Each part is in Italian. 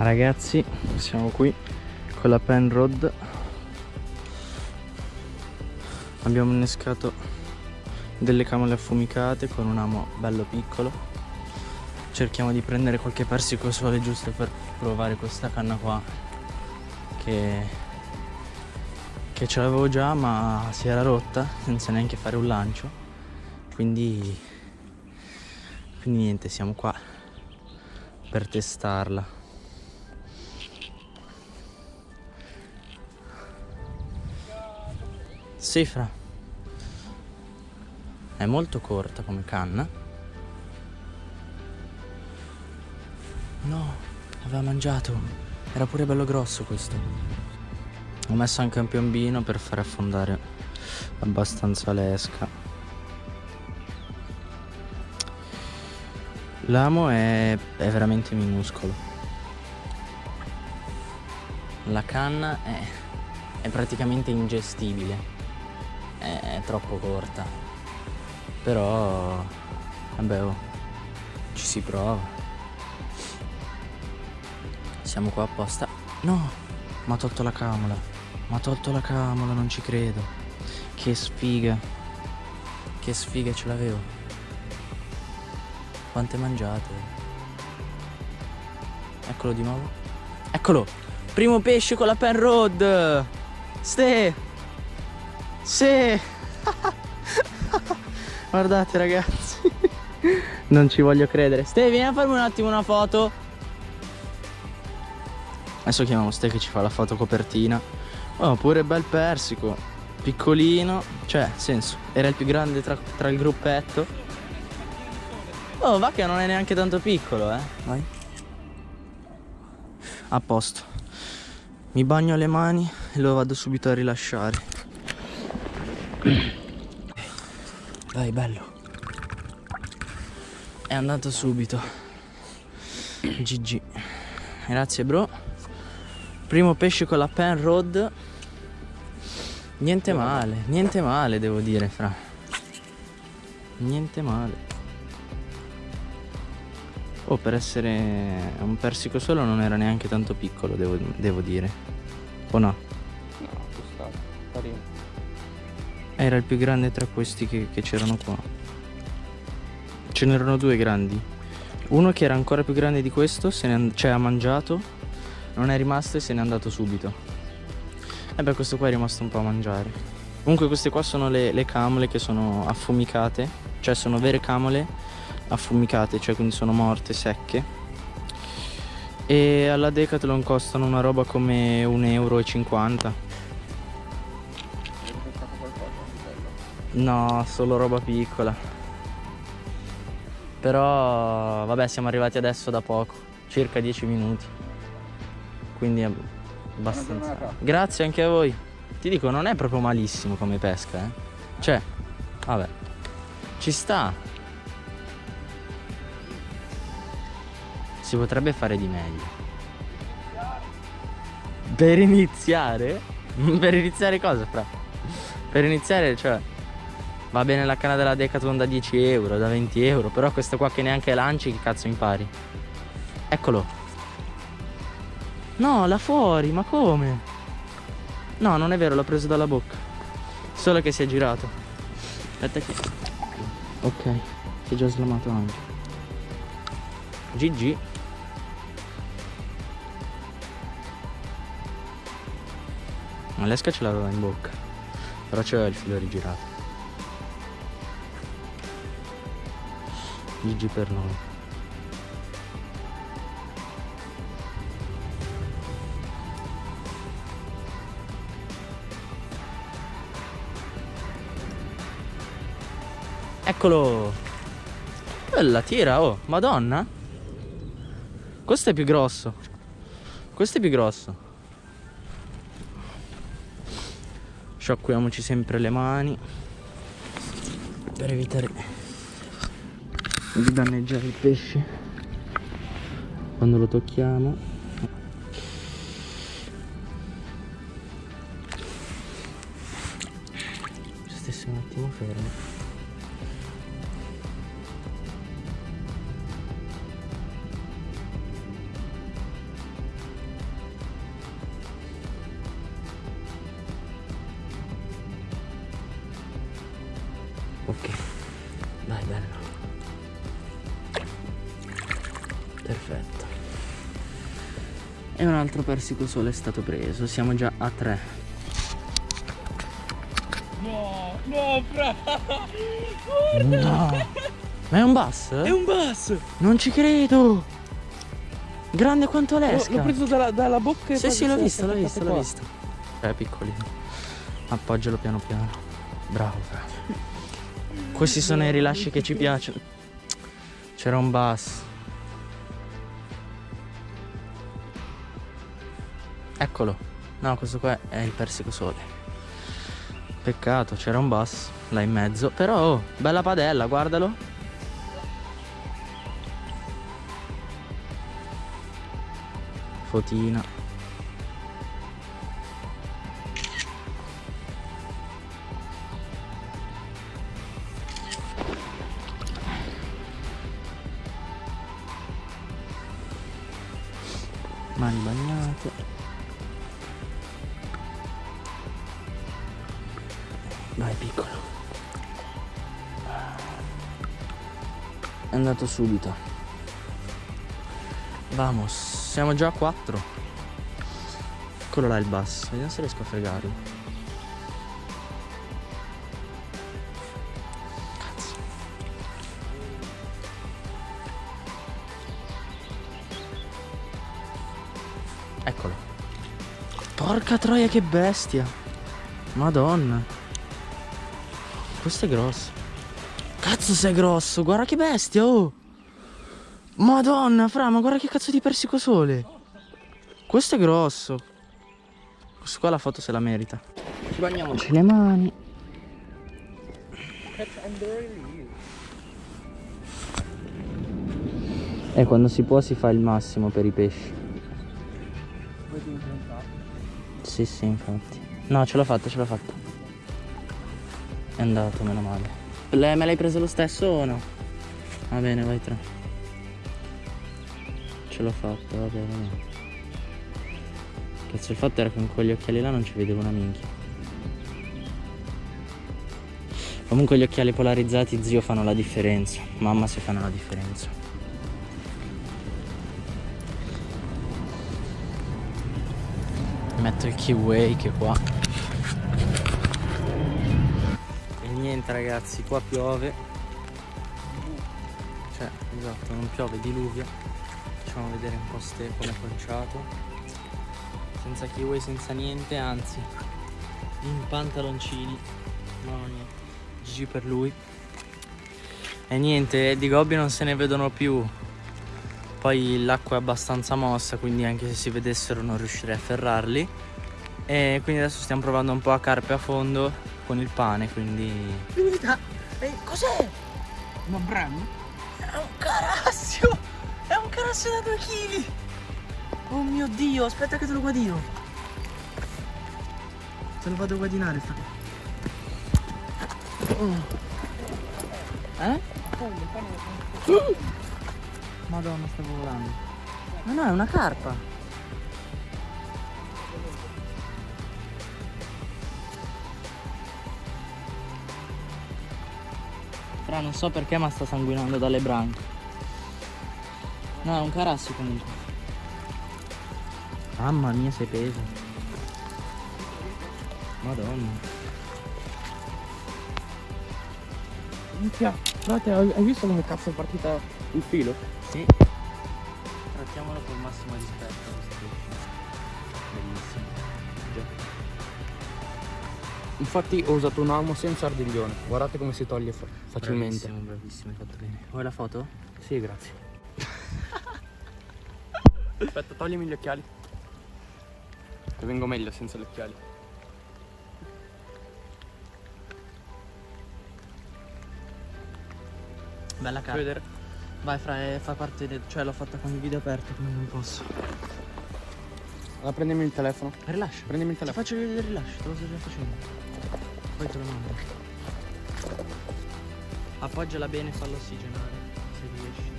Ragazzi, siamo qui con la Penrod. Abbiamo innescato delle camole affumicate con un amo bello piccolo. Cerchiamo di prendere qualche persico sole giusto per provare questa canna qua che, che ce l'avevo già ma si era rotta senza neanche fare un lancio. Quindi, quindi niente, siamo qua per testarla. Sì, fra. È molto corta come canna. No, aveva mangiato. Era pure bello grosso questo. Ho messo anche un piombino per fare affondare abbastanza l'esca. L'amo è, è veramente minuscolo. La canna è, è praticamente ingestibile è, troppo corta. Però vabbè oh, ci si prova. Siamo qua apposta. No mi ha tolto la camola mi ha tolto la camola non ci credo. Che sfiga. Che sfiga ce l'avevo. Quante mangiate? Eccolo di nuovo. Eccolo! Primo pesce con la pen road ste sì! Guardate ragazzi. non ci voglio credere. Ste, vieni a farmi un attimo una foto. Adesso chiamiamo Ste che ci fa la foto copertina. Oh, pure bel persico. Piccolino. Cioè, senso, era il più grande tra, tra il gruppetto. Oh, va che non è neanche tanto piccolo, eh. Vai. A posto. Mi bagno le mani e lo vado subito a rilasciare. Dai, bello. È andato subito. GG. Grazie, bro. Primo pesce con la pen rod. Niente male, niente male, devo dire, fra. Niente male. Oh, per essere un persico solo non era neanche tanto piccolo, devo, devo dire. O no? No, sta carino. Era il più grande tra questi che, c'erano qua. Ce n'erano due grandi. Uno che era ancora più grande di questo, cioè ha mangiato, non è rimasto e se n'è andato subito. E beh, questo qua è rimasto un po' a mangiare. Comunque queste qua sono le, le camole che sono affumicate, cioè sono vere camole affumicate, cioè quindi sono morte, secche. E alla Decathlon costano una roba come 1,50 euro No, solo roba piccola. Però, vabbè, siamo arrivati adesso da poco, circa 10 minuti. Quindi è abbastanza. Grazie anche a voi. Ti dico, non è proprio malissimo come pesca, eh. Cioè, vabbè, ci sta. Si potrebbe fare di meglio. Per iniziare? per iniziare cosa, fra? Per iniziare, cioè, Va bene la canna della Decathlon da 10 euro, da 20 euro, però questo qua che neanche lanci, che cazzo impari? Eccolo. No, là fuori, ma come? No, non è vero, l'ho preso dalla bocca. Solo che si è girato. Aspetta che... Ok, si è già slamato anche. GG. Ma l'esca ce l'aveva in bocca. Però c'era il filo rigirato. Per noi. Eccolo. Bella tira oh Madonna. Questo è più grosso. Questo è più grosso. Sciacquiamoci sempre le mani Per evitare di danneggiare il pesce. Quando lo tocchiamo. Se un attimo fermo. Ok. Perfetto. E un altro persico sole è stato preso. Siamo già a tre. No, no, fra. No. Ma è un bass? È un bass. Non ci credo. Grande quanto l'esca. l'ho preso dalla, dalla bocca e Sì, poi sì, si l'ho visto, l'ho visto, l'ho visto. È piccolino. Appoggialo piano piano. Bravo, Fra. Questi sono i rilasci che ci piacciono. C'era un bass. Eccolo. No, questo qua è il persico sole. Peccato, c'era un bass là in mezzo. Però, oh, bella padella, guardalo. Fotina. Mani bagnate. Vai piccolo. È andato subito. Vamos, siamo già a 4. Eccolo là il bus. Vediamo se riesco a fregarlo. Eccolo. Porca troia che bestia. Madonna. Questo è grosso. Cazzo sei grosso, guarda che bestia, oh. Madonna, fra, ma guarda che cazzo di persico sole. Questo è grosso. Questo qua la foto se la merita. Ci bagniamoci le mani. E quando si può si fa il massimo per i pesci. Sì, sì, infatti. No, ce l'ho fatta, ce l'ho fatta. È andato, meno male. Le- me l'hai preso lo stesso o no? Va bene, vai tre. Ce l'ho fatta, va bene. Cazzo, il fatto era che con quegli occhiali là non ci vedevo una minchia. Comunque gli occhiali polarizzati, zio, fanno la differenza. Mamma se fanno la differenza. Metto il keyway che qua. E niente ragazzi, qua piove. Cioè, esatto, non piove, diluvia. Facciamo vedere un po' ste come è conciato. Senza kiwi, senza niente, anzi, in pantaloncini. No, niente. GG per lui. E niente, di gobbi non se ne vedono più. Poi l'acqua è abbastanza mossa, quindi anche se si vedessero non riuscirei a ferrarli. E quindi adesso stiamo provando un po' a carpe a fondo con il pane, quindi... cos'è? Ma bravo? È un carassio! È un carassio da 2 kg! Oh mio dio, aspetta che te lo guadino! Te lo vado a guadinare, fra. Oh. Eh? Madonna, stavo volando. Ma no, è una carpa. Fra, non so perché, ma sta sanguinando dalle branche. No, è un carassio comunque. Mamma mia, sei peso. Madonna. Minchia, frate, hai hai visto come cazzo è partita il filo? Sì. Trattiamolo col massimo rispetto. Bellissimo. Infatti ho usato un amo senza ardiglione. Guardate come si toglie fa- facilmente. Bravissimo, bravissimo, hai fatto bene. Vuoi la foto? Sì, grazie. Aspetta, toglimi gli occhiali. Che vengo meglio senza gli occhiali. Bella Fai carta. vedere? Vai fra, eh, fa parte del... cioè l'ho fatta con il video aperto, quindi non posso. Allora prendimi il telefono. Rilascio. Prendimi il Ti telefono. faccio vedere il rilascio, te lo sto già facendo. Poi te lo mando. Appoggiala bene e fallo ossigenare, se riesci.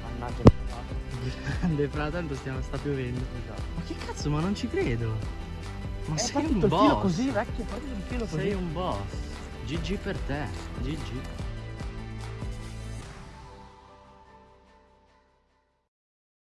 Mannaggia. Grande fra, tanto stiamo, sta piovendo. Ma che cazzo, ma non ci credo. Ma è sei un il boss. così, vecchio, il così. Sei un boss. GG per te. GG.